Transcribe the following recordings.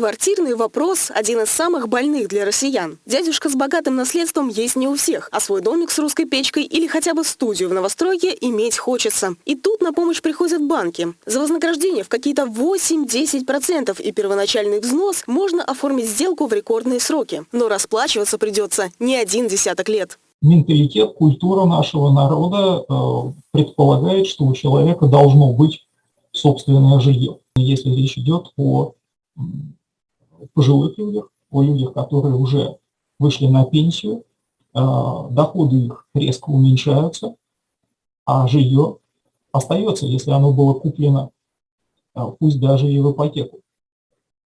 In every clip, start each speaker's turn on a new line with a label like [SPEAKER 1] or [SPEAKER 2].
[SPEAKER 1] Квартирный вопрос – один из самых больных для россиян. Дядюшка с богатым наследством есть не у всех, а свой домик с русской печкой или хотя бы студию в новостройке иметь хочется. И тут на помощь приходят банки. За вознаграждение в какие-то 8-10% и первоначальный взнос можно оформить сделку в рекордные сроки. Но расплачиваться придется не один десяток лет.
[SPEAKER 2] Менталитет, культура нашего народа э, предполагает, что у человека должно быть собственное жилье. Если речь идет о пожилых людях, о людях, которые уже вышли на пенсию, а, доходы их резко уменьшаются, а жилье остается, если оно было куплено, а, пусть даже и в ипотеку.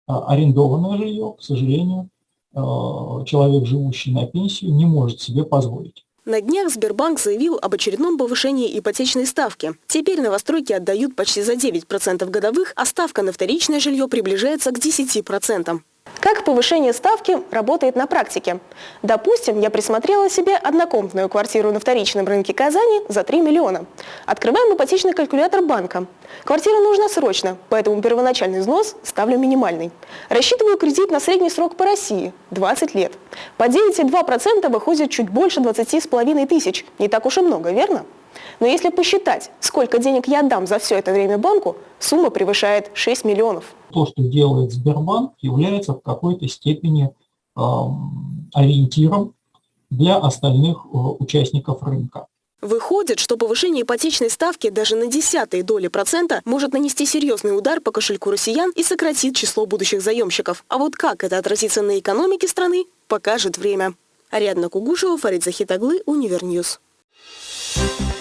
[SPEAKER 2] А арендованное жилье, к сожалению, человек, живущий на пенсию, не может себе позволить.
[SPEAKER 1] На днях Сбербанк заявил об очередном повышении ипотечной ставки. Теперь новостройки отдают почти за 9% годовых, а ставка на вторичное жилье приближается к 10%. Как повышение ставки работает на практике? Допустим, я присмотрела себе однокомнатную квартиру на вторичном рынке Казани за 3 миллиона. Открываем ипотечный калькулятор банка. Квартира нужна срочно, поэтому первоначальный взнос ставлю минимальный. Рассчитываю кредит на средний срок по России – 20 лет. По 9,2% выходит чуть больше 20,5 тысяч. Не так уж и много, верно? Но если посчитать, сколько денег я отдам за все это время банку, сумма превышает 6 миллионов.
[SPEAKER 2] То, что делает Сбербанк, является в какой-то степени э, ориентиром для остальных э, участников рынка.
[SPEAKER 1] Выходит, что повышение ипотечной ставки даже на десятые доли процента может нанести серьезный удар по кошельку россиян и сократит число будущих заемщиков. А вот как это отразится на экономике страны, покажет время. Ариадна Кугушева, Фарид Захитаглы, Универ News. Thank you.